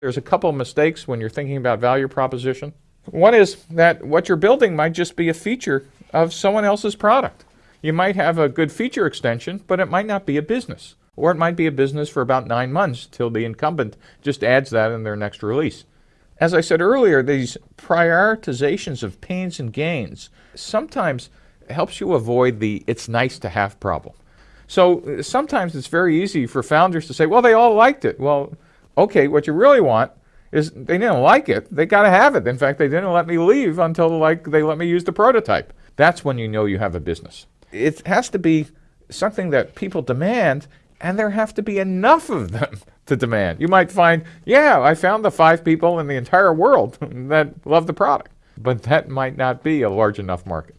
There's a couple of mistakes when you're thinking about value proposition. One is that what you're building might just be a feature of someone else's product. You might have a good feature extension, but it might not be a business. Or it might be a business for about nine months till the incumbent just adds that in their next release. As I said earlier, these prioritizations of pains and gains sometimes helps you avoid the it's nice to have problem. So sometimes it's very easy for founders to say, well, they all liked it. Well, okay, what you really want is they didn't like it. They got to have it. In fact, they didn't let me leave until like they let me use the prototype. That's when you know you have a business. It has to be something that people demand and there have to be enough of them to demand. You might find, yeah, I found the five people in the entire world that love the product, but that might not be a large enough market.